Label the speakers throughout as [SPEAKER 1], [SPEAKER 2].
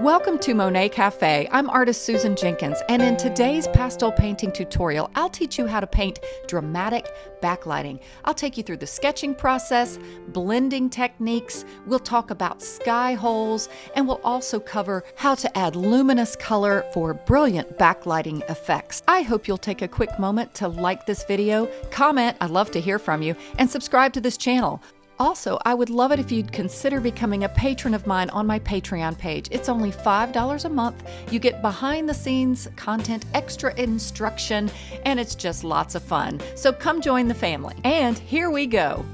[SPEAKER 1] Welcome to Monet Cafe. I'm artist Susan Jenkins, and in today's pastel painting tutorial, I'll teach you how to paint dramatic backlighting. I'll take you through the sketching process, blending techniques, we'll talk about sky holes, and we'll also cover how to add luminous color for brilliant backlighting effects. I hope you'll take a quick moment to like this video, comment, I'd love to hear from you, and subscribe to this channel. Also, I would love it if you'd consider becoming a patron of mine on my Patreon page. It's only $5 a month. You get behind the scenes content, extra instruction, and it's just lots of fun. So come join the family. And here we go.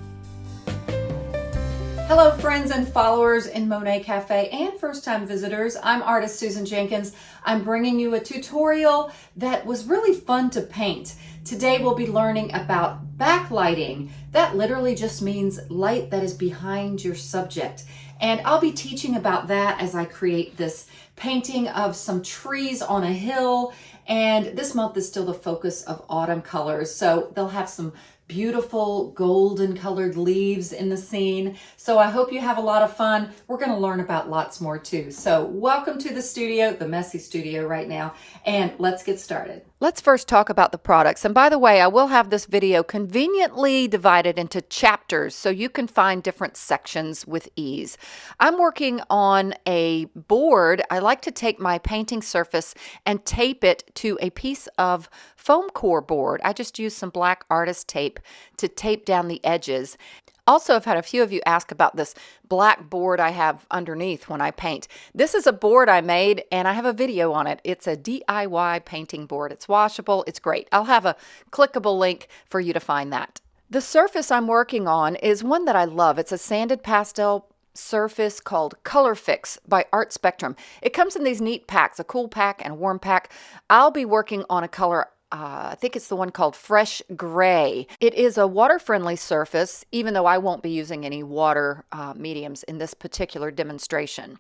[SPEAKER 1] Hello, friends and followers in Monet Cafe and first time visitors. I'm artist Susan Jenkins. I'm bringing you a tutorial that was really fun to paint. Today we'll be learning about backlighting. That literally just means light that is behind your subject. And I'll be teaching about that as I create this painting of some trees on a hill. And this month is still the focus of autumn colors. So they'll have some beautiful golden colored leaves in the scene. So I hope you have a lot of fun. We're going to learn about lots more too. So welcome to the studio, the messy studio right now, and let's get started. Let's first talk about the products. And by the way, I will have this video conveniently divided into chapters so you can find different sections with ease. I'm working on a board. I like to take my painting surface and tape it to a piece of foam core board. I just use some black artist tape to tape down the edges. Also, I've had a few of you ask about this black board I have underneath when I paint. This is a board I made and I have a video on it. It's a DIY painting board. It's washable. It's great. I'll have a clickable link for you to find that. The surface I'm working on is one that I love. It's a sanded pastel surface called Colourfix by Art Spectrum. It comes in these neat packs, a cool pack and a warm pack. I'll be working on a color uh, I think it's the one called Fresh Gray. It is a water-friendly surface, even though I won't be using any water uh, mediums in this particular demonstration.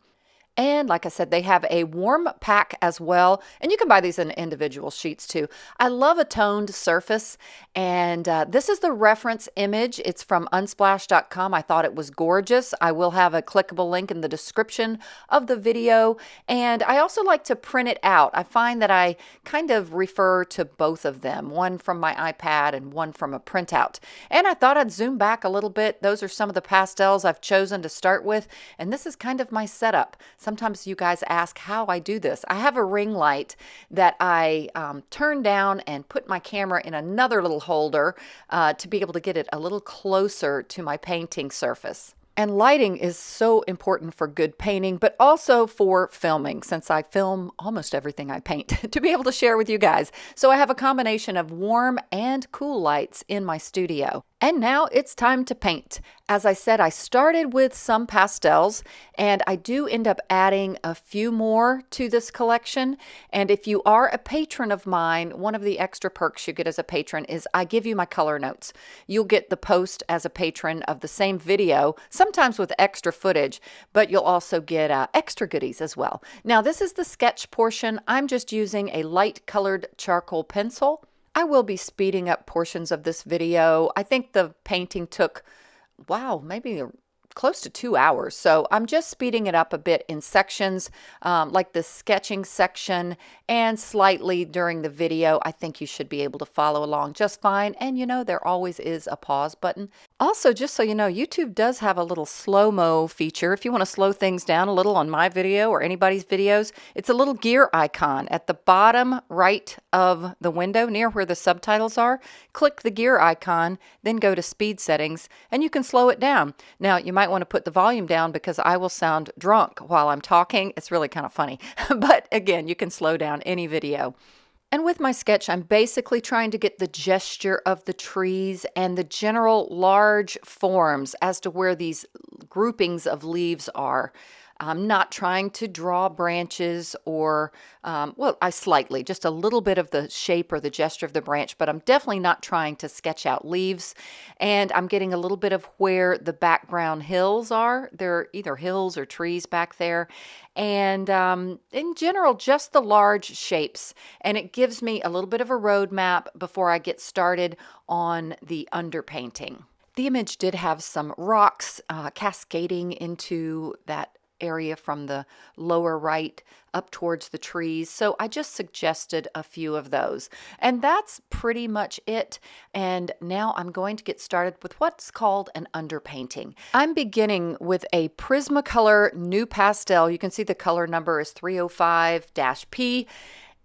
[SPEAKER 1] And like I said, they have a warm pack as well. And you can buy these in individual sheets too. I love a toned surface. And uh, this is the reference image. It's from unsplash.com. I thought it was gorgeous. I will have a clickable link in the description of the video. And I also like to print it out. I find that I kind of refer to both of them, one from my iPad and one from a printout. And I thought I'd zoom back a little bit. Those are some of the pastels I've chosen to start with. And this is kind of my setup. Sometimes you guys ask how I do this. I have a ring light that I um, turn down and put my camera in another little holder uh, to be able to get it a little closer to my painting surface. And lighting is so important for good painting, but also for filming, since I film almost everything I paint to be able to share with you guys. So I have a combination of warm and cool lights in my studio. And now it's time to paint. As I said, I started with some pastels and I do end up adding a few more to this collection. And if you are a patron of mine, one of the extra perks you get as a patron is I give you my color notes. You'll get the post as a patron of the same video, sometimes with extra footage, but you'll also get uh, extra goodies as well. Now this is the sketch portion. I'm just using a light colored charcoal pencil. I will be speeding up portions of this video. I think the painting took, wow, maybe close to two hours. So I'm just speeding it up a bit in sections, um, like the sketching section and slightly during the video. I think you should be able to follow along just fine. And you know, there always is a pause button. Also, just so you know, YouTube does have a little slow-mo feature. If you want to slow things down a little on my video or anybody's videos, it's a little gear icon at the bottom right of the window near where the subtitles are. Click the gear icon, then go to speed settings, and you can slow it down. Now, you might want to put the volume down because I will sound drunk while I'm talking. It's really kind of funny. but again, you can slow down any video. And with my sketch, I'm basically trying to get the gesture of the trees and the general large forms as to where these groupings of leaves are. I'm not trying to draw branches or, um, well, I slightly, just a little bit of the shape or the gesture of the branch, but I'm definitely not trying to sketch out leaves. And I'm getting a little bit of where the background hills are. There are either hills or trees back there. And um, in general, just the large shapes. And it gives me a little bit of a roadmap before I get started on the underpainting. The image did have some rocks uh, cascading into that area from the lower right up towards the trees. So I just suggested a few of those. And that's pretty much it. And now I'm going to get started with what's called an underpainting. I'm beginning with a Prismacolor NuPastel. You can see the color number is 305-P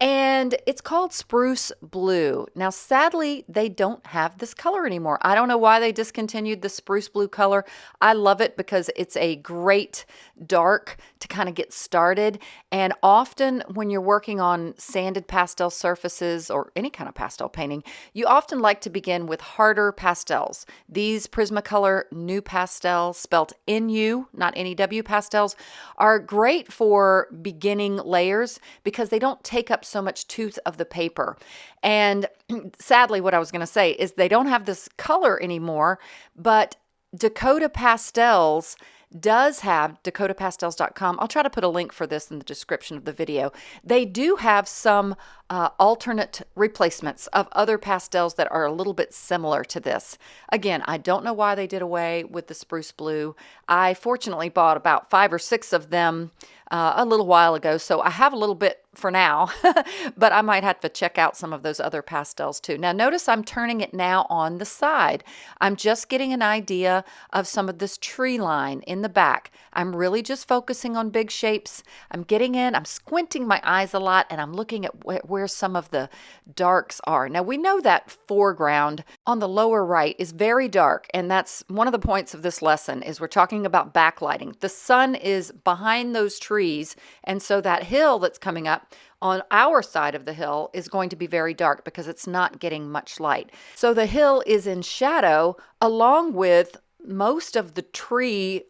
[SPEAKER 1] and it's called Spruce Blue. Now, sadly, they don't have this color anymore. I don't know why they discontinued the Spruce Blue color. I love it because it's a great dark to kind of get started. And often when you're working on sanded pastel surfaces or any kind of pastel painting, you often like to begin with harder pastels. These Prismacolor NuPastel, spelt N-U, not N-E-W pastels, are great for beginning layers because they don't take up so much tooth of the paper. And sadly, what I was going to say is they don't have this color anymore, but Dakota Pastels does have dakotapastels.com. I'll try to put a link for this in the description of the video. They do have some uh, alternate replacements of other pastels that are a little bit similar to this. Again, I don't know why they did away with the spruce blue. I fortunately bought about five or six of them uh, a little while ago, so I have a little bit for now, but I might have to check out some of those other pastels too. Now notice I'm turning it now on the side. I'm just getting an idea of some of this tree line in the back. I'm really just focusing on big shapes. I'm getting in, I'm squinting my eyes a lot, and I'm looking at wh where some of the darks are. Now we know that foreground on the lower right is very dark, and that's one of the points of this lesson is we're talking about backlighting. The sun is behind those trees, and so that hill that's coming up on our side of the hill is going to be very dark because it's not getting much light. So the hill is in shadow along with most of the tree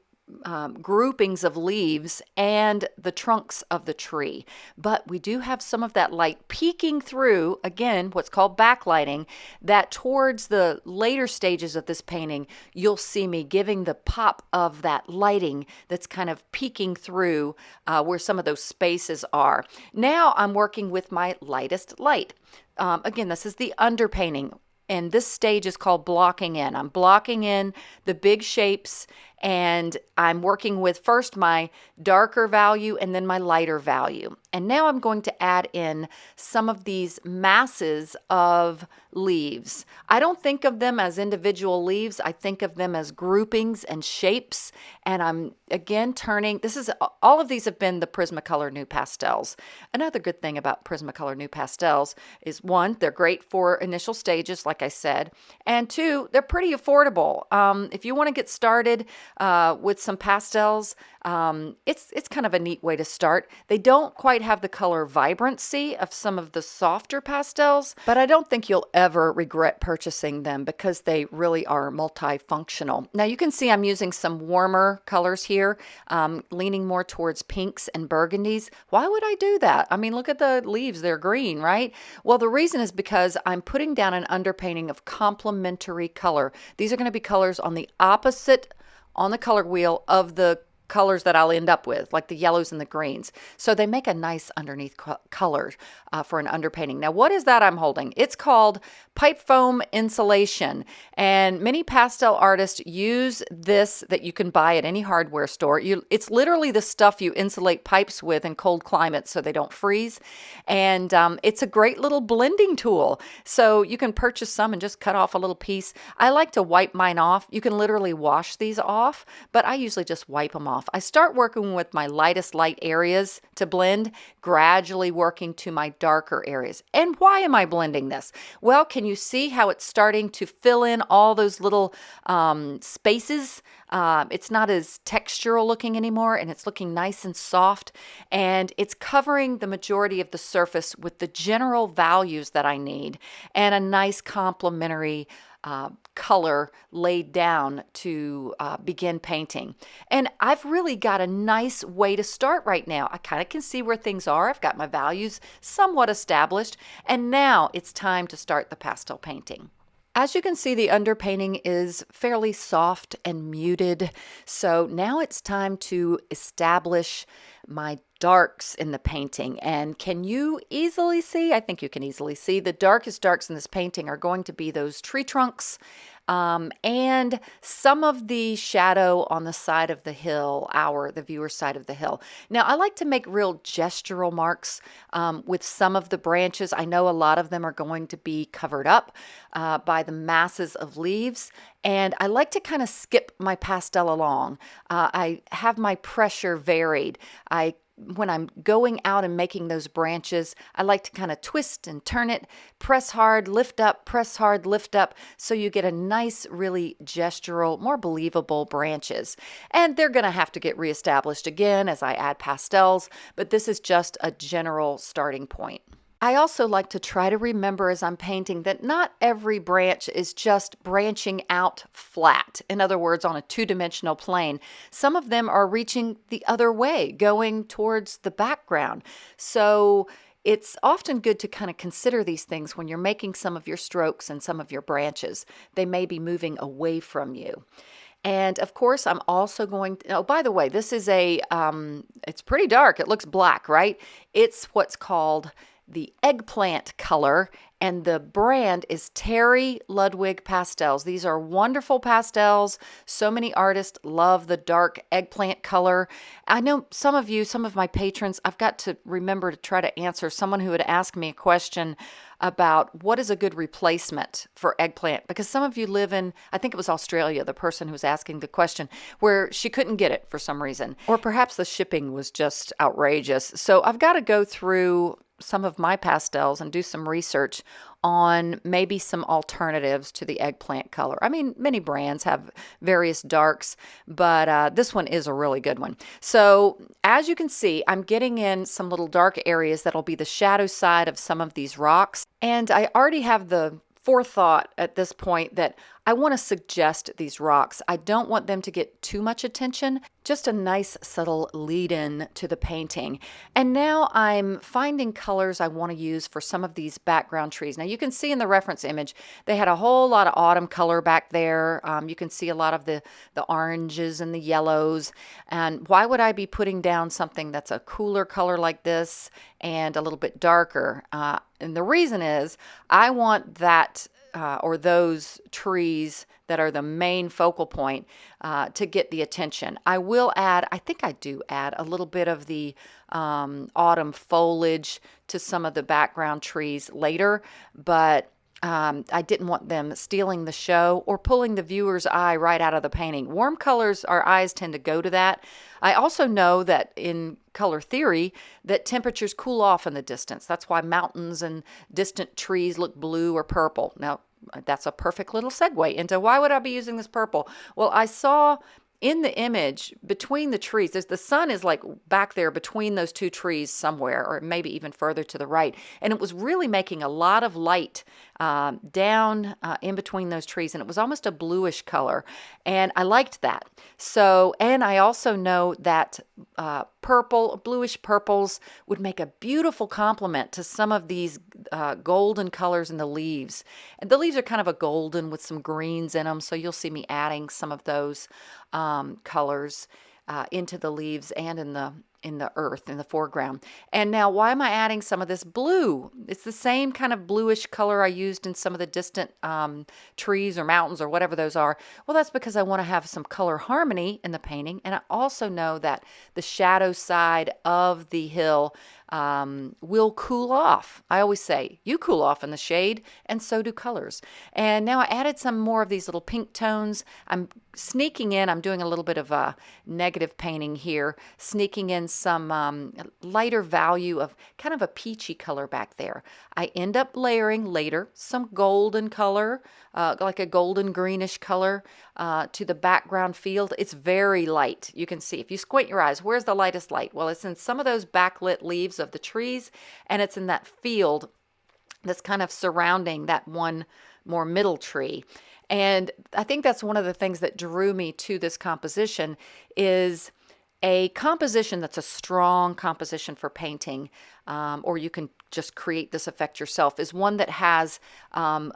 [SPEAKER 1] um, groupings of leaves and the trunks of the tree. But we do have some of that light peeking through, again, what's called backlighting, that towards the later stages of this painting, you'll see me giving the pop of that lighting that's kind of peeking through uh, where some of those spaces are. Now I'm working with my lightest light. Um, again, this is the underpainting and this stage is called blocking in. I'm blocking in the big shapes and I'm working with first my darker value and then my lighter value. And now I'm going to add in some of these masses of leaves. I don't think of them as individual leaves. I think of them as groupings and shapes. And I'm again turning, this is, all of these have been the Prismacolor NuPastels. Another good thing about Prismacolor NuPastels is one, they're great for initial stages, like I said. And two, they're pretty affordable. Um, if you want to get started, uh, with some pastels. Um, it's, it's kind of a neat way to start. They don't quite have the color vibrancy of some of the softer pastels, but I don't think you'll ever regret purchasing them because they really are multifunctional. Now you can see I'm using some warmer colors here, um, leaning more towards pinks and burgundies. Why would I do that? I mean, look at the leaves, they're green, right? Well, the reason is because I'm putting down an underpainting of complementary color. These are going to be colors on the opposite on the color wheel of the colors that I'll end up with, like the yellows and the greens. So they make a nice underneath co color uh, for an underpainting. Now, what is that I'm holding? It's called pipe foam insulation. And many pastel artists use this that you can buy at any hardware store. You, it's literally the stuff you insulate pipes with in cold climates so they don't freeze. And um, it's a great little blending tool. So you can purchase some and just cut off a little piece. I like to wipe mine off. You can literally wash these off, but I usually just wipe them off off. I start working with my lightest light areas to blend, gradually working to my darker areas. And why am I blending this? Well, can you see how it's starting to fill in all those little um, spaces? Um, it's not as textural looking anymore and it's looking nice and soft and it's covering the majority of the surface with the general values that I need and a nice complementary uh, color laid down to uh, begin painting. And I've really got a nice way to start right now. I kind of can see where things are. I've got my values somewhat established. And now it's time to start the pastel painting. As you can see, the underpainting is fairly soft and muted. So now it's time to establish my darks in the painting. And can you easily see? I think you can easily see the darkest darks in this painting are going to be those tree trunks um, and some of the shadow on the side of the hill, our, the viewer's side of the hill. Now, I like to make real gestural marks um, with some of the branches. I know a lot of them are going to be covered up uh, by the masses of leaves, and I like to kind of skip my pastel along. Uh, I have my pressure varied. I when I'm going out and making those branches, I like to kind of twist and turn it, press hard, lift up, press hard, lift up, so you get a nice, really gestural, more believable branches. And they're going to have to get reestablished again as I add pastels, but this is just a general starting point. I also like to try to remember as I'm painting that not every branch is just branching out flat. In other words, on a two-dimensional plane. Some of them are reaching the other way, going towards the background. So it's often good to kind of consider these things when you're making some of your strokes and some of your branches. They may be moving away from you. And of course, I'm also going to, oh, by the way, this is a, um, it's pretty dark. It looks black, right? It's what's called the eggplant color and the brand is Terry Ludwig Pastels. These are wonderful pastels. So many artists love the dark eggplant color. I know some of you, some of my patrons, I've got to remember to try to answer someone who had asked me a question about what is a good replacement for eggplant because some of you live in I think it was Australia the person who was asking the question where she couldn't get it for some reason or perhaps the shipping was just outrageous so I've got to go through some of my pastels and do some research on maybe some alternatives to the eggplant color. I mean, many brands have various darks, but uh, this one is a really good one. So as you can see, I'm getting in some little dark areas that'll be the shadow side of some of these rocks. And I already have the forethought at this point that I want to suggest these rocks. I don't want them to get too much attention, just a nice subtle lead in to the painting. And now I'm finding colors I want to use for some of these background trees. Now you can see in the reference image, they had a whole lot of autumn color back there. Um, you can see a lot of the, the oranges and the yellows. And why would I be putting down something that's a cooler color like this and a little bit darker? Uh, and the reason is I want that uh, or those trees that are the main focal point uh, to get the attention. I will add, I think I do add a little bit of the um, autumn foliage to some of the background trees later, but um, I didn't want them stealing the show or pulling the viewer's eye right out of the painting. Warm colors, our eyes tend to go to that. I also know that in color theory that temperatures cool off in the distance. That's why mountains and distant trees look blue or purple. Now, that's a perfect little segue into why would I be using this purple? Well, I saw in the image between the trees the sun is like back there between those two trees somewhere or maybe even further to the right and it was really making a lot of light uh, down uh, in between those trees and it was almost a bluish color and I liked that. So and I also know that uh, purple bluish purples would make a beautiful complement to some of these uh, golden colors in the leaves. And the leaves are kind of a golden with some greens in them so you'll see me adding some of those um, colors uh, into the leaves and in the in the earth in the foreground. And now why am I adding some of this blue? It's the same kind of bluish color I used in some of the distant um, trees or mountains or whatever those are. Well, that's because I want to have some color harmony in the painting. And I also know that the shadow side of the hill um, will cool off. I always say, you cool off in the shade, and so do colors. And now I added some more of these little pink tones. I'm sneaking in, I'm doing a little bit of a negative painting here, sneaking in some um, lighter value of kind of a peachy color back there. I end up layering later some golden color, uh, like a golden greenish color uh, to the background field. It's very light. You can see if you squint your eyes, where's the lightest light? Well, it's in some of those backlit leaves of the trees and it's in that field that's kind of surrounding that one more middle tree. And I think that's one of the things that drew me to this composition is a composition that's a strong composition for painting, um, or you can just create this effect yourself, is one that has um,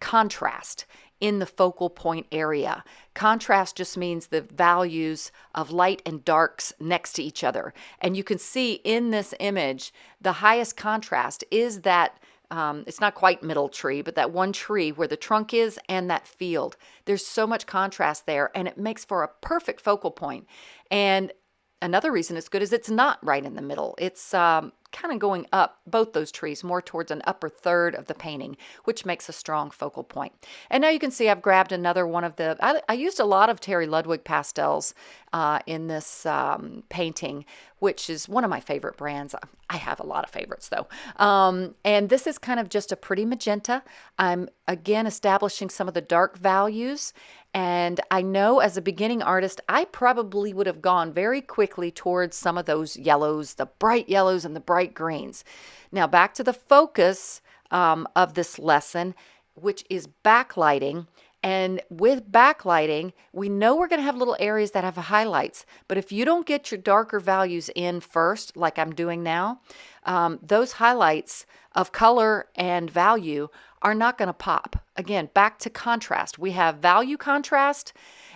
[SPEAKER 1] contrast in the focal point area. Contrast just means the values of light and darks next to each other. And you can see in this image, the highest contrast is that um, it's not quite middle tree, but that one tree where the trunk is and that field. There's so much contrast there and it makes for a perfect focal point. And another reason it's good is it's not right in the middle. It's um, kind of going up both those trees more towards an upper third of the painting, which makes a strong focal point. And now you can see I've grabbed another one of the, I, I used a lot of Terry Ludwig pastels uh, in this um, painting, which is one of my favorite brands. I have a lot of favorites though. Um, and this is kind of just a pretty magenta. I'm again establishing some of the dark values and I know as a beginning artist, I probably would have gone very quickly towards some of those yellows, the bright yellows and the bright greens. Now, back to the focus um, of this lesson, which is backlighting. And with backlighting, we know we're going to have little areas that have highlights. But if you don't get your darker values in first, like I'm doing now, um, those highlights of color and value are not going to pop. Again, back to contrast. We have value contrast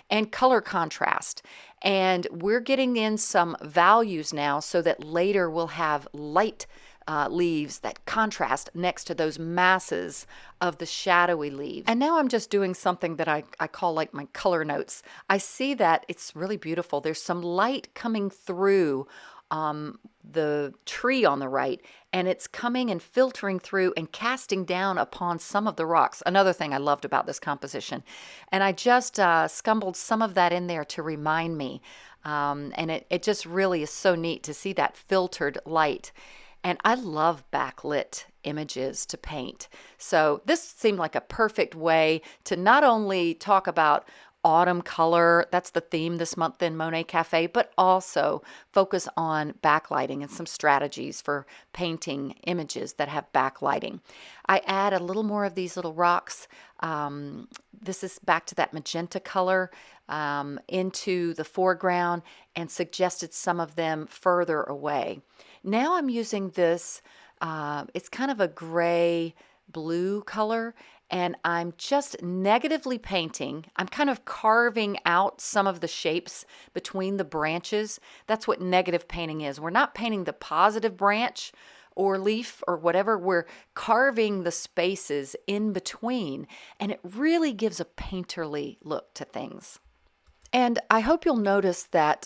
[SPEAKER 1] and color contrast. And we're getting in some values now so that later we'll have light uh, leaves that contrast next to those masses of the shadowy leaves. And now I'm just doing something that I, I call like my color notes. I see that it's really beautiful. There's some light coming through um, the tree on the right and it's coming and filtering through and casting down upon some of the rocks. Another thing I loved about this composition. And I just uh, scumbled some of that in there to remind me. Um, and it, it just really is so neat to see that filtered light. And I love backlit images to paint. So this seemed like a perfect way to not only talk about autumn color. That's the theme this month in Monet Cafe, but also focus on backlighting and some strategies for painting images that have backlighting. I add a little more of these little rocks. Um, this is back to that magenta color um, into the foreground and suggested some of them further away. Now I'm using this, uh, it's kind of a gray blue color and I'm just negatively painting. I'm kind of carving out some of the shapes between the branches. That's what negative painting is. We're not painting the positive branch or leaf or whatever. We're carving the spaces in between, and it really gives a painterly look to things. And I hope you'll notice that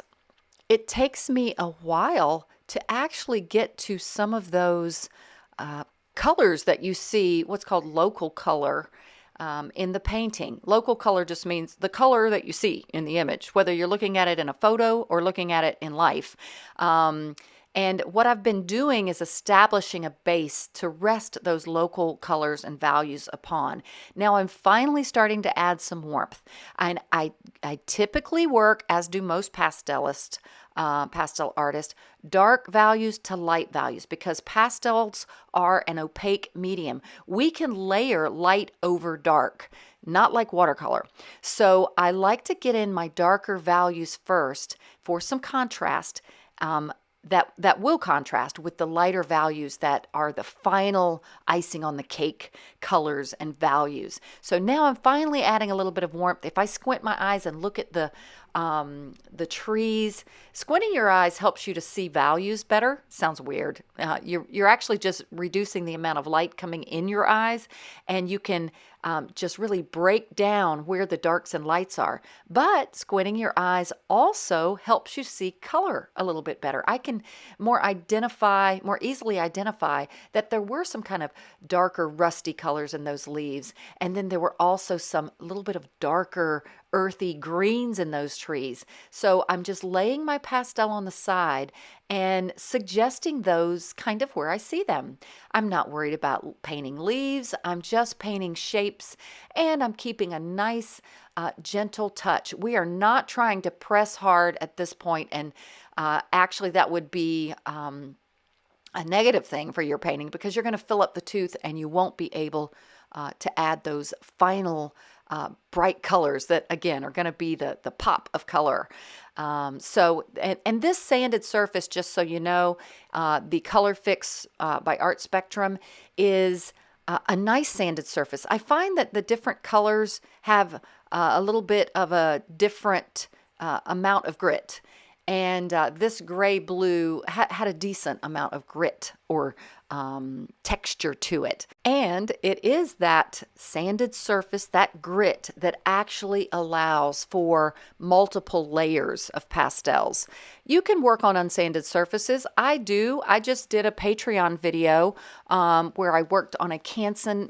[SPEAKER 1] it takes me a while to actually get to some of those uh, colors that you see, what's called local color, um, in the painting. Local color just means the color that you see in the image, whether you're looking at it in a photo or looking at it in life. Um, and what I've been doing is establishing a base to rest those local colors and values upon. Now I'm finally starting to add some warmth. And I, I typically work, as do most pastelists, uh, pastel artists, dark values to light values because pastels are an opaque medium. We can layer light over dark, not like watercolor. So I like to get in my darker values first for some contrast. Um, that that will contrast with the lighter values that are the final icing on the cake colors and values. So now I'm finally adding a little bit of warmth. If I squint my eyes and look at the um, the trees. Squinting your eyes helps you to see values better. Sounds weird. Uh, you're, you're actually just reducing the amount of light coming in your eyes, and you can um, just really break down where the darks and lights are. But squinting your eyes also helps you see color a little bit better. I can more identify, more easily identify that there were some kind of darker rusty colors in those leaves. And then there were also some little bit of darker earthy greens in those trees. So I'm just laying my pastel on the side and suggesting those kind of where I see them. I'm not worried about painting leaves. I'm just painting shapes and I'm keeping a nice uh, gentle touch. We are not trying to press hard at this point and uh, actually that would be um, a negative thing for your painting because you're going to fill up the tooth and you won't be able uh, to add those final uh, bright colors that again are going to be the the pop of color. Um, so and, and, this sanded surface just so you know uh, the Colourfix uh, by art spectrum is a nice sanded surface. I find that the different colors have uh, a little bit of a different uh, amount of grit. And uh, this gray blue ha had a decent amount of grit or um, texture to it. And it is that sanded surface, that grit that actually allows for multiple layers of pastels. You can work on unsanded surfaces. I do. I just did a Patreon video um, where I worked on a Canson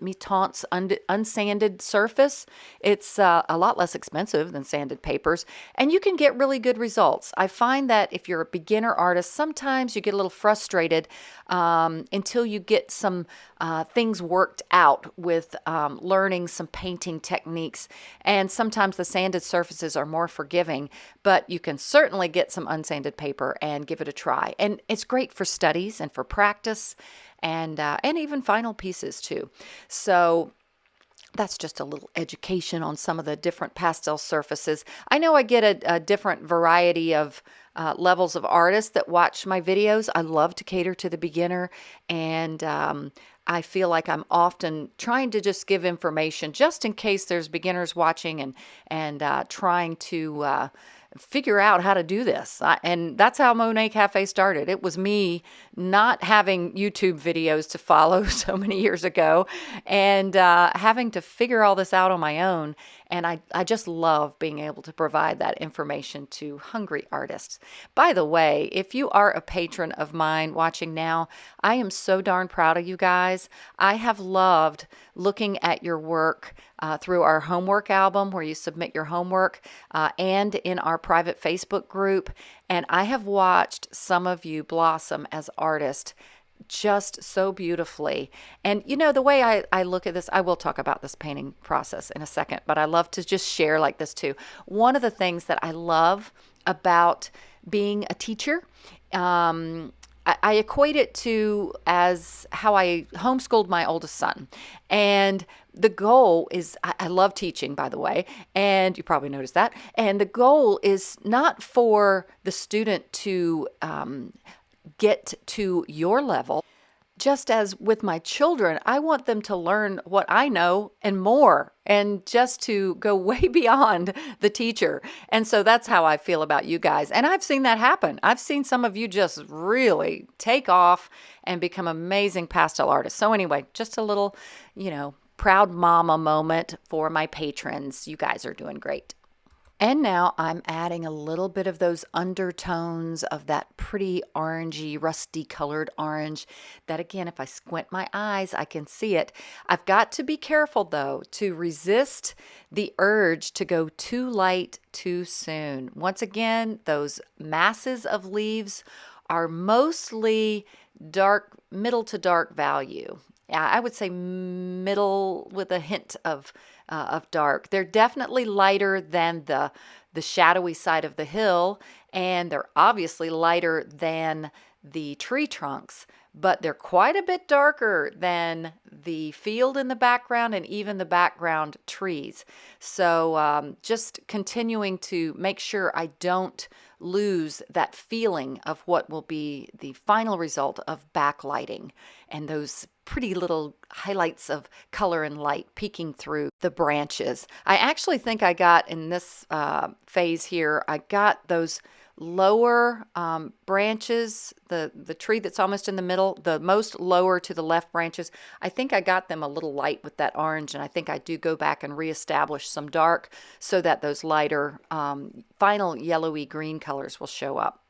[SPEAKER 1] un unsanded surface. It's uh, a lot less expensive than sanded papers, and you can get really good results. I find that if you're a beginner artist, sometimes you get a little frustrated um, until you get some uh, things worked out with um, learning some painting techniques. And sometimes the sanded surfaces are more forgiving, but you can certainly get some unsanded paper and give it a try. And it's great for studies and for practice and uh, and even final pieces too. So that's just a little education on some of the different pastel surfaces. I know I get a, a different variety of uh, levels of artists that watch my videos. I love to cater to the beginner and um, I feel like I'm often trying to just give information just in case there's beginners watching and, and uh, trying to uh, figure out how to do this. I, and that's how Monet Cafe started. It was me not having YouTube videos to follow so many years ago and uh, having to figure all this out on my own. And I, I just love being able to provide that information to hungry artists. By the way, if you are a patron of mine watching now, I am so darn proud of you guys. I have loved looking at your work uh, through our homework album where you submit your homework uh, and in our private Facebook group. And I have watched some of you blossom as artists just so beautifully. And you know, the way I, I look at this, I will talk about this painting process in a second, but I love to just share like this too. One of the things that I love about being a teacher um, I, equate it to as how I homeschooled my oldest son. And the goal is I, I love teaching, by the way, and you probably noticed that. And the goal is not for the student to um, get to your level just as with my children, I want them to learn what I know and more, and just to go way beyond the teacher. And so that's how I feel about you guys. And I've seen that happen. I've seen some of you just really take off and become amazing pastel artists. So, anyway, just a little, you know, proud mama moment for my patrons. You guys are doing great. And now I'm adding a little bit of those undertones of that pretty orangey, rusty colored orange that again, if I squint my eyes, I can see it. I've got to be careful though to resist the urge to go too light too soon. Once again, those masses of leaves are mostly dark, middle to dark value. I would say middle with a hint of uh, of dark. They're definitely lighter than the the shadowy side of the hill, and they're obviously lighter than the tree trunks, but they're quite a bit darker than the field in the background and even the background trees. So um, just continuing to make sure I don't lose that feeling of what will be the final result of backlighting and those pretty little highlights of color and light peeking through the branches. I actually think I got in this uh, phase here, I got those lower um, branches, the, the tree that's almost in the middle, the most lower to the left branches, I think I got them a little light with that orange and I think I do go back and reestablish some dark so that those lighter um, final yellowy green colors will show up.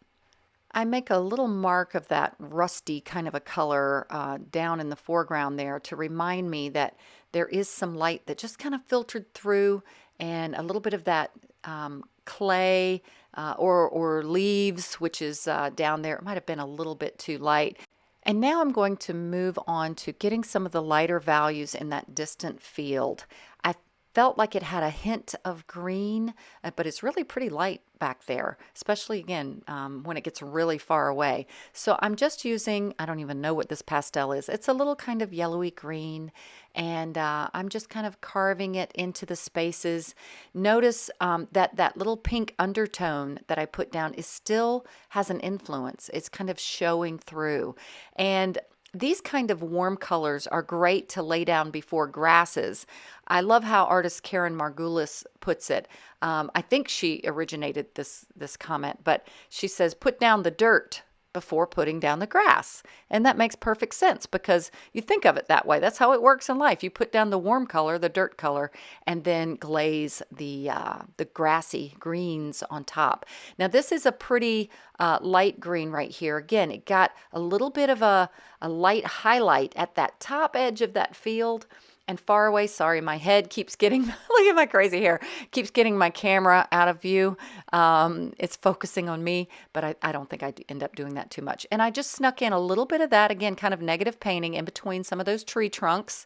[SPEAKER 1] I make a little mark of that rusty kind of a color uh, down in the foreground there to remind me that there is some light that just kind of filtered through and a little bit of that um, clay uh, or, or leaves, which is uh, down there. It might have been a little bit too light. And now I'm going to move on to getting some of the lighter values in that distant field. I felt like it had a hint of green, uh, but it's really pretty light back there, especially again um, when it gets really far away. So I'm just using, I don't even know what this pastel is. It's a little kind of yellowy green and uh, I'm just kind of carving it into the spaces. Notice um, that that little pink undertone that I put down is still has an influence. It's kind of showing through. And these kind of warm colors are great to lay down before grasses. I love how artist Karen Margulis puts it. Um, I think she originated this this comment, but she says, "Put down the dirt before putting down the grass. And that makes perfect sense because you think of it that way. That's how it works in life. You put down the warm color, the dirt color, and then glaze the, uh, the grassy greens on top. Now this is a pretty uh, light green right here. Again, it got a little bit of a, a light highlight at that top edge of that field and far away. Sorry, my head keeps getting, look at my crazy hair, keeps getting my camera out of view. Um, it's focusing on me, but I, I don't think I end up doing that too much. And I just snuck in a little bit of that, again, kind of negative painting in between some of those tree trunks.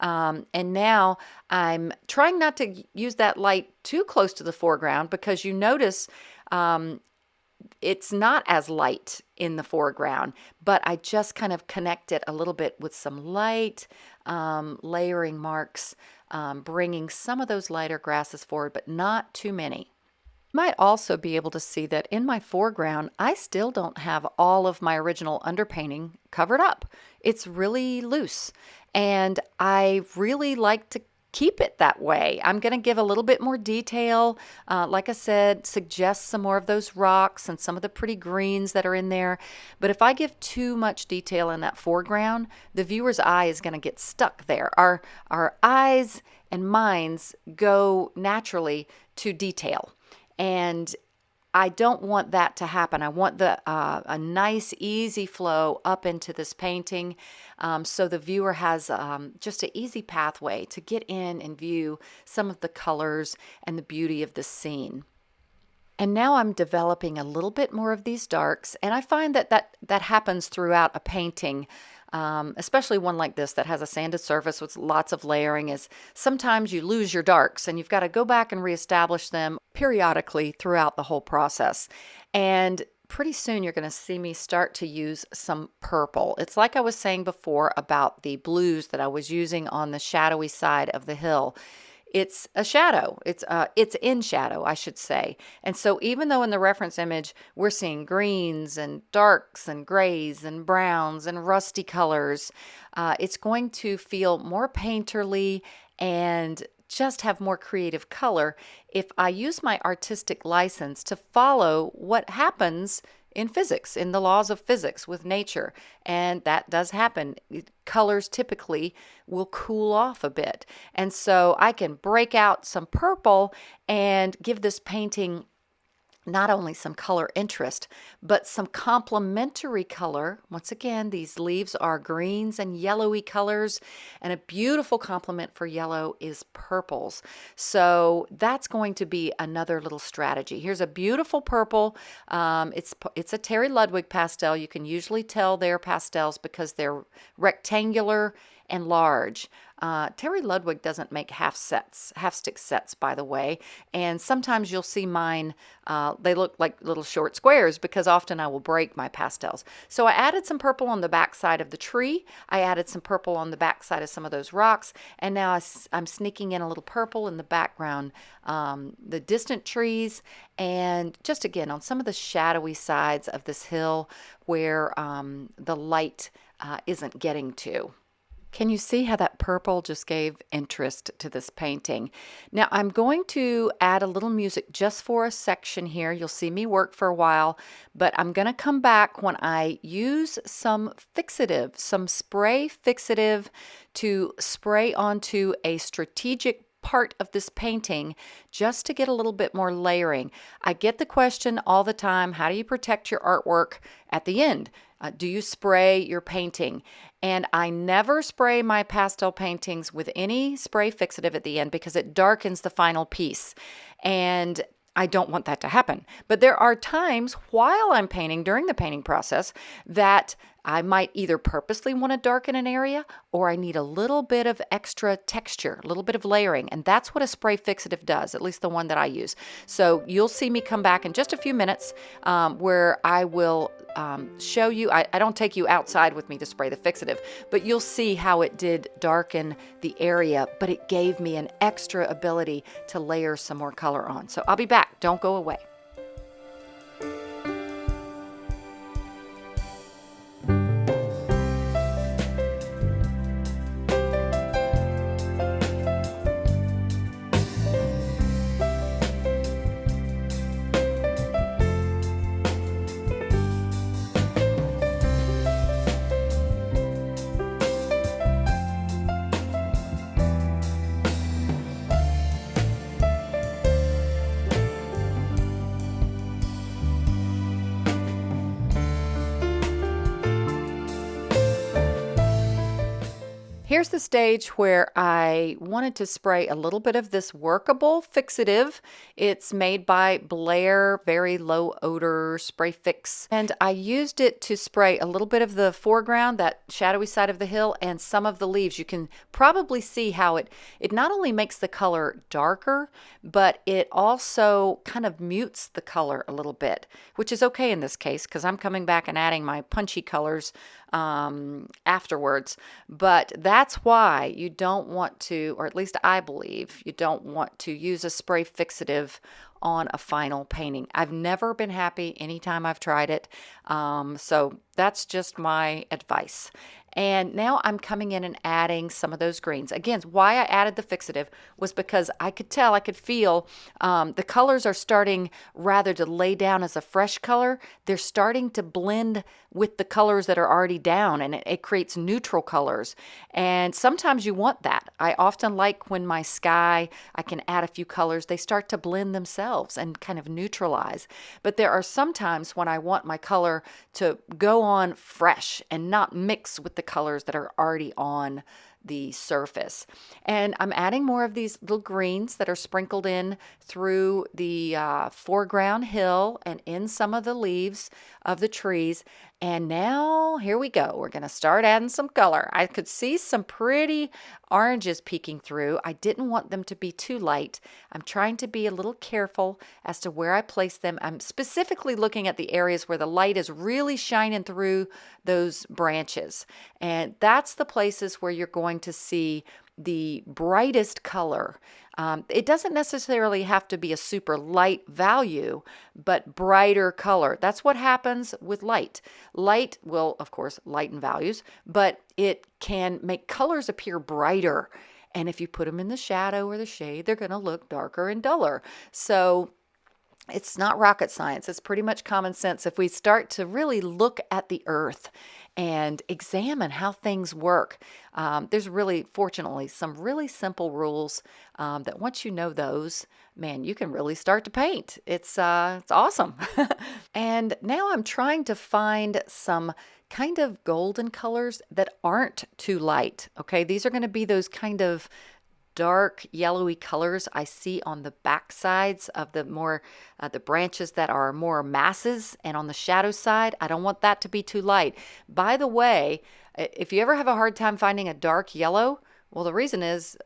[SPEAKER 1] Um, and now I'm trying not to use that light too close to the foreground because you notice um, it's not as light in the foreground, but I just kind of connect it a little bit with some light um, layering marks, um, bringing some of those lighter grasses forward, but not too many. You Might also be able to see that in my foreground, I still don't have all of my original underpainting covered up. It's really loose and I really like to keep it that way. I'm going to give a little bit more detail. Uh, like I said, suggest some more of those rocks and some of the pretty greens that are in there. But if I give too much detail in that foreground, the viewer's eye is going to get stuck there. Our, our eyes and minds go naturally to detail. And I don't want that to happen. I want the uh, a nice, easy flow up into this painting um, so the viewer has um, just an easy pathway to get in and view some of the colors and the beauty of the scene. And now I'm developing a little bit more of these darks, and I find that that, that happens throughout a painting um, especially one like this that has a sanded surface with lots of layering, is sometimes you lose your darks and you've got to go back and reestablish them periodically throughout the whole process. And pretty soon you're going to see me start to use some purple. It's like I was saying before about the blues that I was using on the shadowy side of the hill it's a shadow. It's uh, it's in shadow, I should say. And so even though in the reference image we're seeing greens and darks and grays and browns and rusty colors, uh, it's going to feel more painterly and just have more creative color if I use my artistic license to follow what happens in physics, in the laws of physics with nature. And that does happen. Colors typically will cool off a bit. And so I can break out some purple and give this painting not only some color interest, but some complementary color. Once again, these leaves are greens and yellowy colors, and a beautiful complement for yellow is purples. So that's going to be another little strategy. Here's a beautiful purple. Um, it's, it's a Terry Ludwig pastel. You can usually tell they're pastels because they're rectangular and large. Uh, Terry Ludwig doesn't make half sets, half stick sets, by the way. And sometimes you'll see mine, uh, they look like little short squares because often I will break my pastels. So I added some purple on the back side of the tree. I added some purple on the back side of some of those rocks. And now I, am sneaking in a little purple in the background, um, the distant trees, and just again on some of the shadowy sides of this hill where um, the light uh, isn't getting to. Can you see how that purple just gave interest to this painting? Now I'm going to add a little music just for a section here. You'll see me work for a while, but I'm going to come back when I use some fixative, some spray fixative to spray onto a strategic part of this painting just to get a little bit more layering. I get the question all the time, how do you protect your artwork at the end? Uh, do you spray your painting? And I never spray my pastel paintings with any spray fixative at the end because it darkens the final piece. And I don't want that to happen. But there are times while I'm painting during the painting process that I might either purposely want to darken an area or I need a little bit of extra texture, a little bit of layering. And that's what a spray fixative does, at least the one that I use. So you'll see me come back in just a few minutes um, where I will um, show you, I, I don't take you outside with me to spray the fixative, but you'll see how it did darken the area, but it gave me an extra ability to layer some more color on. So I'll be back. Don't go away. Here's the stage where I wanted to spray a little bit of this workable fixative. It's made by Blair, very low odor spray fix. And I used it to spray a little bit of the foreground, that shadowy side of the hill, and some of the leaves. You can probably see how it, it not only makes the color darker, but it also kind of mutes the color a little bit, which is okay in this case because I'm coming back and adding my punchy colors um, afterwards. But that's why you don't want to, or at least I believe, you don't want to use a spray fixative on a final painting. I've never been happy anytime I've tried it. Um, so that's just my advice. And now I'm coming in and adding some of those greens. Again, why I added the fixative was because I could tell, I could feel um, the colors are starting rather to lay down as a fresh color. They're starting to blend with the colors that are already down and it, it creates neutral colors. And sometimes you want that. I often like when my sky, I can add a few colors, they start to blend themselves and kind of neutralize. But there are some times when I want my color to go on fresh and not mix with the colors that are already on the surface. And I'm adding more of these little greens that are sprinkled in through the uh, foreground hill and in some of the leaves of the trees. And now here we go. We're going to start adding some color. I could see some pretty oranges peeking through. I didn't want them to be too light. I'm trying to be a little careful as to where I place them. I'm specifically looking at the areas where the light is really shining through those branches. And that's the places where you're going to see the brightest color. Um, it doesn't necessarily have to be a super light value, but brighter color. That's what happens with light. Light will, of course, lighten values, but it can make colors appear brighter. And if you put them in the shadow or the shade, they're going to look darker and duller. So it's not rocket science. It's pretty much common sense. If we start to really look at the earth and examine how things work, um, there's really, fortunately, some really simple rules um, that once you know those, man, you can really start to paint. It's, uh, it's awesome. and now I'm trying to find some kind of golden colors that aren't too light. Okay, these are going to be those kind of dark yellowy colors I see on the back sides of the more uh, the branches that are more masses and on the shadow side I don't want that to be too light. By the way if you ever have a hard time finding a dark yellow well the reason is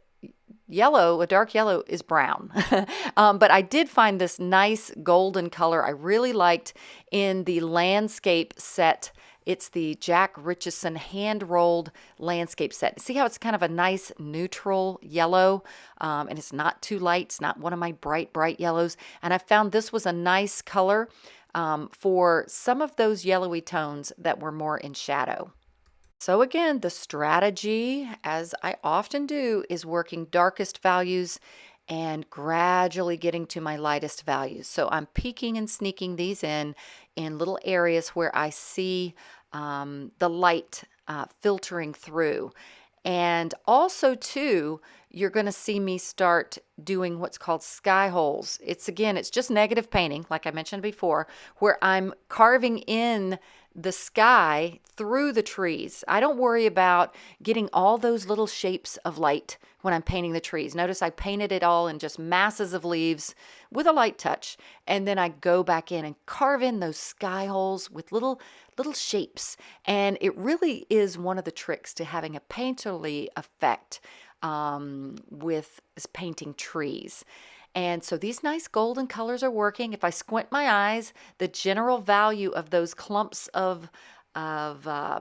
[SPEAKER 1] yellow, a dark yellow is brown. um, but I did find this nice golden color I really liked in the landscape set it's the Jack Richeson hand rolled landscape set. See how it's kind of a nice neutral yellow um, and it's not too light. It's not one of my bright, bright yellows. And I found this was a nice color um, for some of those yellowy tones that were more in shadow. So again, the strategy, as I often do, is working darkest values and gradually getting to my lightest values. So I'm peeking and sneaking these in in little areas where I see um, the light uh, filtering through. And also too, you're going to see me start doing what's called sky holes. It's again, it's just negative painting, like I mentioned before, where I'm carving in the sky through the trees. I don't worry about getting all those little shapes of light when I'm painting the trees. Notice I painted it all in just masses of leaves with a light touch. And then I go back in and carve in those sky holes with little, little shapes. And it really is one of the tricks to having a painterly effect um, with painting trees. And so these nice golden colors are working. If I squint my eyes, the general value of those clumps of, of uh,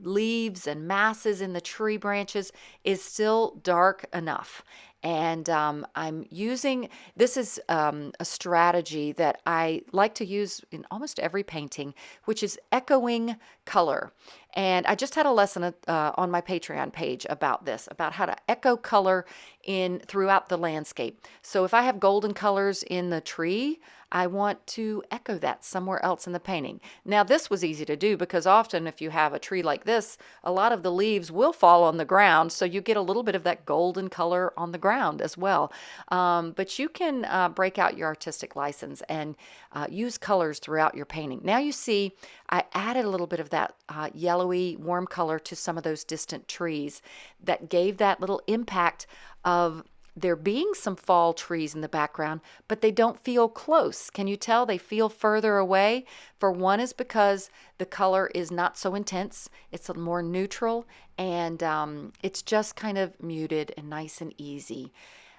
[SPEAKER 1] leaves and masses in the tree branches is still dark enough. And um, I'm using, this is um, a strategy that I like to use in almost every painting, which is echoing color. And I just had a lesson uh, on my Patreon page about this, about how to echo color in throughout the landscape. So if I have golden colors in the tree, I want to echo that somewhere else in the painting. Now this was easy to do because often if you have a tree like this, a lot of the leaves will fall on the ground so you get a little bit of that golden color on the ground as well. Um, but you can uh, break out your artistic license and uh, use colors throughout your painting. Now you see I added a little bit of that uh, yellowy warm color to some of those distant trees that gave that little impact of there being some fall trees in the background, but they don't feel close. Can you tell they feel further away? For one is because the color is not so intense, it's more neutral, and um, it's just kind of muted and nice and easy.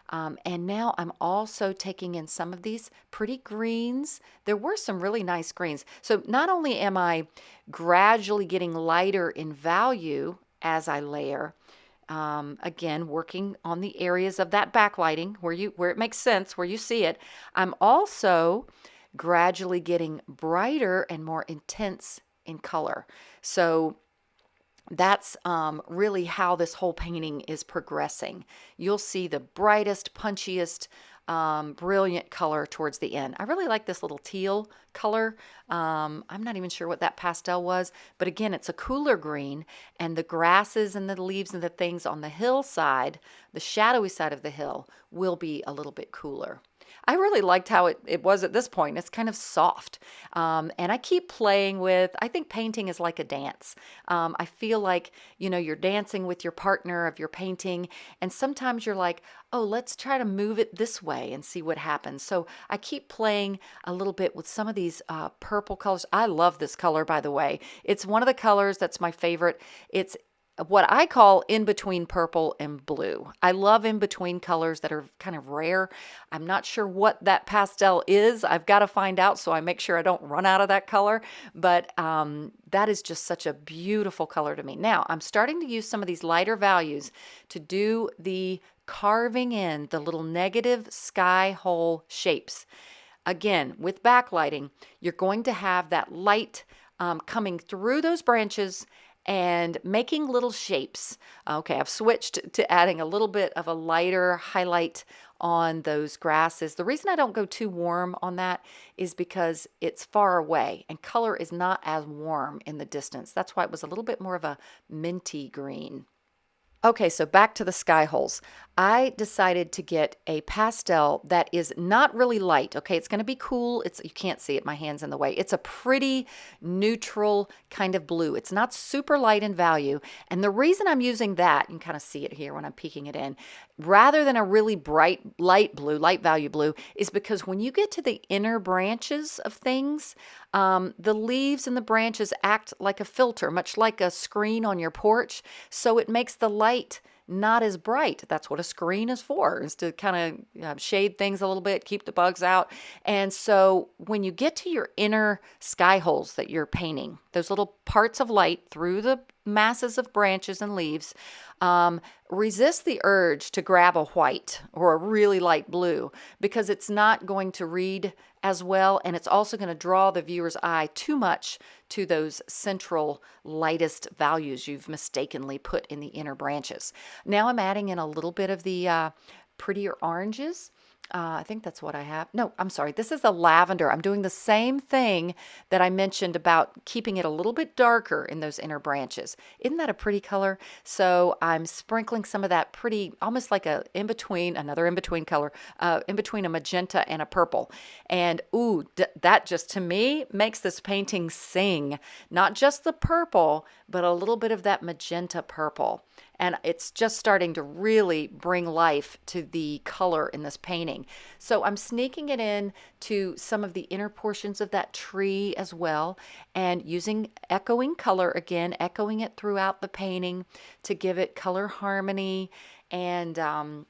[SPEAKER 1] Um, and now I'm also taking in some of these pretty greens. There were some really nice greens. So not only am I gradually getting lighter in value as I layer, um, again, working on the areas of that backlighting where you where it makes sense, where you see it. I'm also gradually getting brighter and more intense in color. So that's um, really how this whole painting is progressing. You'll see the brightest, punchiest, um, brilliant color towards the end. I really like this little teal color. Um, I'm not even sure what that pastel was, but again, it's a cooler green and the grasses and the leaves and the things on the hillside, the shadowy side of the hill, will be a little bit cooler. I really liked how it, it was at this point. It's kind of soft. Um, and I keep playing with, I think painting is like a dance. Um, I feel like, you know, you're dancing with your partner of your painting. And sometimes you're like, oh, let's try to move it this way and see what happens. So I keep playing a little bit with some of these uh, purple colors. I love this color, by the way. It's one of the colors that's my favorite. It's what I call in between purple and blue. I love in between colors that are kind of rare. I'm not sure what that pastel is. I've got to find out so I make sure I don't run out of that color. But um, that is just such a beautiful color to me. Now I'm starting to use some of these lighter values to do the carving in the little negative sky hole shapes. Again, with backlighting, you're going to have that light um, coming through those branches and making little shapes. Okay, I've switched to adding a little bit of a lighter highlight on those grasses. The reason I don't go too warm on that is because it's far away and color is not as warm in the distance. That's why it was a little bit more of a minty green. Okay, so back to the sky holes. I decided to get a pastel that is not really light. Okay, it's going to be cool. It's you can't see it. My hand's in the way. It's a pretty neutral kind of blue. It's not super light in value. And the reason I'm using that, you can kind of see it here when I'm peeking it in, rather than a really bright light blue, light value blue, is because when you get to the inner branches of things, um, the leaves and the branches act like a filter, much like a screen on your porch. So it makes the light not as bright. That's what a screen is for, is to kind of uh, shade things a little bit, keep the bugs out. And so when you get to your inner sky holes that you're painting, those little parts of light through the masses of branches and leaves, um, resist the urge to grab a white or a really light blue because it's not going to read as well and it's also going to draw the viewer's eye too much to those central lightest values you've mistakenly put in the inner branches. Now I'm adding in a little bit of the uh, prettier oranges uh, I think that's what I have. No, I'm sorry. This is the lavender. I'm doing the same thing that I mentioned about keeping it a little bit darker in those inner branches. Isn't that a pretty color? So I'm sprinkling some of that pretty, almost like a in-between, another in-between color, uh, in between a magenta and a purple. And ooh, that just to me makes this painting sing. Not just the purple, but a little bit of that magenta purple and it's just starting to really bring life to the color in this painting. So I'm sneaking it in to some of the inner portions of that tree as well and using echoing color again, echoing it throughout the painting to give it color harmony and um,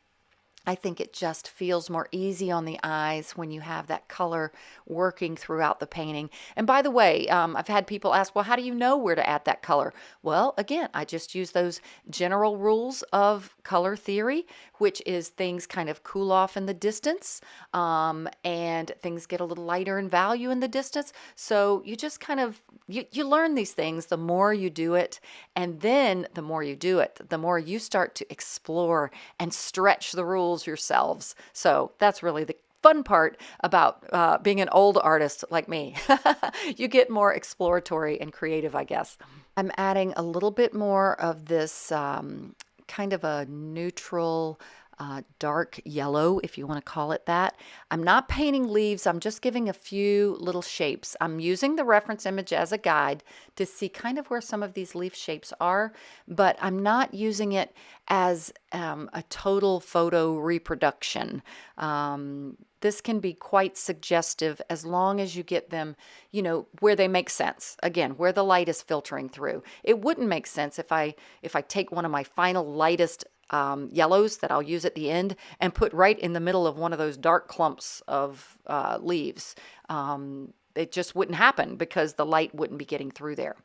[SPEAKER 1] I think it just feels more easy on the eyes when you have that color working throughout the painting. And by the way, um, I've had people ask, well, how do you know where to add that color? Well, again, I just use those general rules of color theory, which is things kind of cool off in the distance um, and things get a little lighter in value in the distance. So you just kind of, you, you learn these things the more you do it. And then the more you do it, the more you start to explore and stretch the rules yourselves. So that's really the fun part about uh, being an old artist like me. you get more exploratory and creative, I guess. I'm adding a little bit more of this um, kind of a neutral uh, dark yellow, if you want to call it that. I'm not painting leaves, I'm just giving a few little shapes. I'm using the reference image as a guide to see kind of where some of these leaf shapes are, but I'm not using it as um, a total photo reproduction. Um, this can be quite suggestive as long as you get them, you know, where they make sense. Again, where the light is filtering through. It wouldn't make sense if I if I take one of my final lightest um, yellows that I'll use at the end and put right in the middle of one of those dark clumps of uh, leaves. Um, it just wouldn't happen because the light wouldn't be getting through there.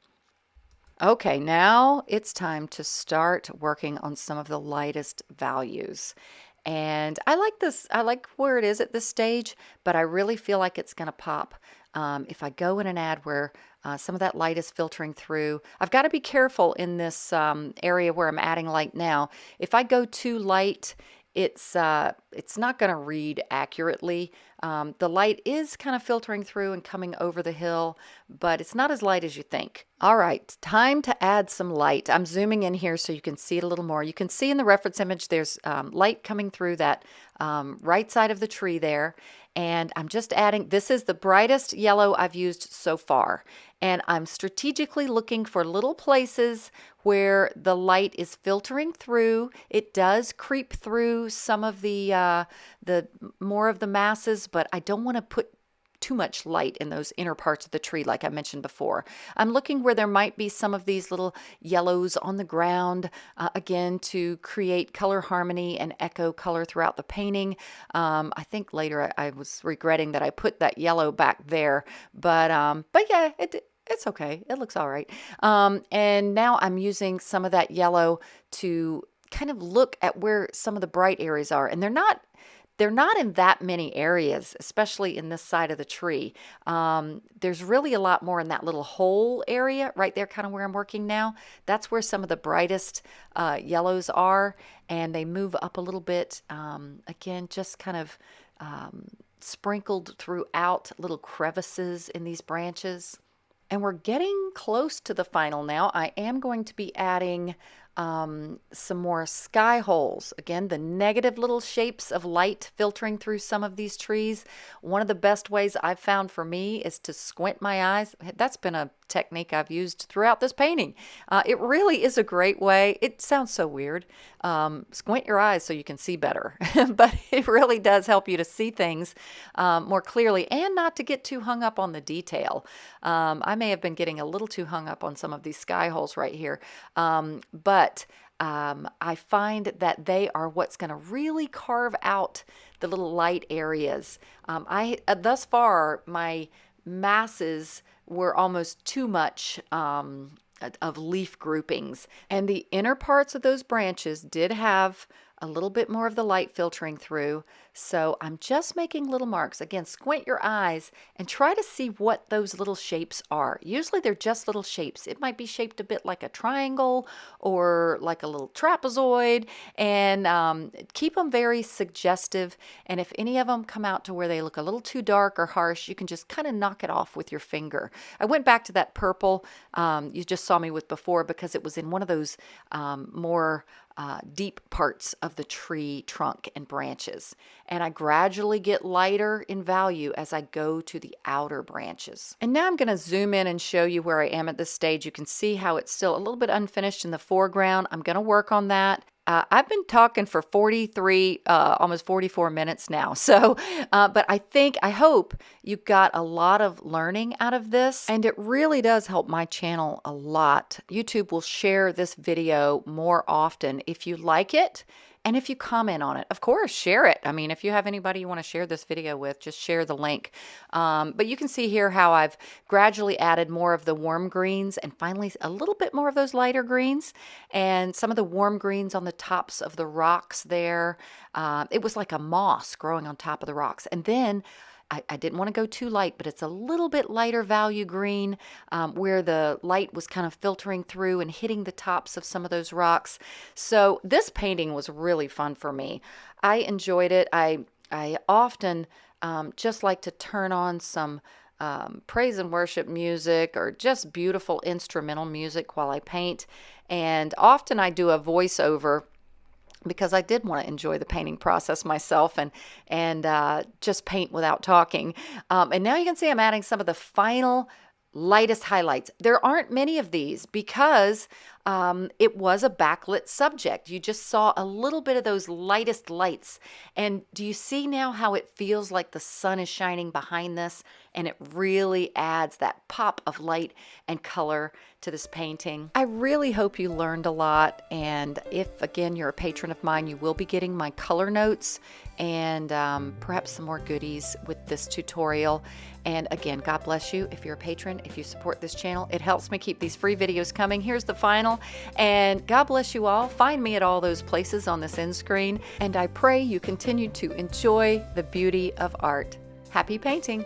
[SPEAKER 1] Okay, now it's time to start working on some of the lightest values. And I like this, I like where it is at this stage, but I really feel like it's going to pop um, if I go in an ad where uh, some of that light is filtering through. I've got to be careful in this um, area where I'm adding light now. If I go too light, it's uh, it's not going to read accurately. Um, the light is kind of filtering through and coming over the hill, but it's not as light as you think. All right, time to add some light. I'm zooming in here so you can see it a little more. You can see in the reference image there's um, light coming through that um, right side of the tree there. And I'm just adding, this is the brightest yellow I've used so far. And I'm strategically looking for little places where the light is filtering through. It does creep through some of the, uh, the more of the masses, but I don't want to put too much light in those inner parts of the tree, like I mentioned before. I'm looking where there might be some of these little yellows on the ground, uh, again, to create color harmony and echo color throughout the painting. Um, I think later I, I, was regretting that I put that yellow back there, but, um, but yeah, it, it's okay. It looks all right. Um, and now I'm using some of that yellow to kind of look at where some of the bright areas are. And they're not they're not in that many areas, especially in this side of the tree. Um, there's really a lot more in that little hole area right there, kind of where I'm working now. That's where some of the brightest uh, yellows are, and they move up a little bit. Um, again, just kind of um, sprinkled throughout little crevices in these branches. And we're getting close to the final now. I am going to be adding um, some more sky holes. Again, the negative little shapes of light filtering through some of these trees. One of the best ways I've found for me is to squint my eyes. That's been a technique I've used throughout this painting. Uh, it really is a great way. It sounds so weird. Um, squint your eyes so you can see better, but it really does help you to see things um, more clearly and not to get too hung up on the detail. Um, I may have been getting a little too hung up on some of these sky holes right here, um, but um, I find that they are what's going to really carve out the little light areas. Um, I uh, thus far my masses were almost too much um, of leaf groupings. And the inner parts of those branches did have a little bit more of the light filtering through. So I'm just making little marks. Again, squint your eyes and try to see what those little shapes are. Usually they're just little shapes. It might be shaped a bit like a triangle or like a little trapezoid and um, keep them very suggestive. And if any of them come out to where they look a little too dark or harsh, you can just kind of knock it off with your finger. I went back to that purple um, you just saw me with before because it was in one of those um, more uh, deep parts of the tree trunk and branches. And I gradually get lighter in value as I go to the outer branches. And now I'm going to zoom in and show you where I am at this stage. You can see how it's still a little bit unfinished in the foreground. I'm going to work on that. Uh, I've been talking for 43, uh, almost 44 minutes now. So, uh, but I think, I hope you got a lot of learning out of this. And it really does help my channel a lot. YouTube will share this video more often. If you like it, and if you comment on it, of course, share it. I mean, if you have anybody you want to share this video with, just share the link. Um, but you can see here how I've gradually added more of the warm greens and finally a little bit more of those lighter greens and some of the warm greens on the tops of the rocks there. Uh, it was like a moss growing on top of the rocks. And then I, I, didn't want to go too light, but it's a little bit lighter value green um, where the light was kind of filtering through and hitting the tops of some of those rocks. So this painting was really fun for me. I enjoyed it. I I often um, just like to turn on some um, praise and worship music or just beautiful instrumental music while I paint. And often I do a voiceover because I did want to enjoy the painting process myself and and uh, just paint without talking. Um, and now you can see I'm adding some of the final lightest highlights. There aren't many of these because um, it was a backlit subject. You just saw a little bit of those lightest lights. And do you see now how it feels like the sun is shining behind this? And it really adds that pop of light and color to this painting. I really hope you learned a lot. And if, again, you're a patron of mine, you will be getting my color notes and um, perhaps some more goodies with this tutorial. And again, God bless you if you're a patron, if you support this channel. It helps me keep these free videos coming. Here's the final and God bless you all. Find me at all those places on this end screen. And I pray you continue to enjoy the beauty of art. Happy painting!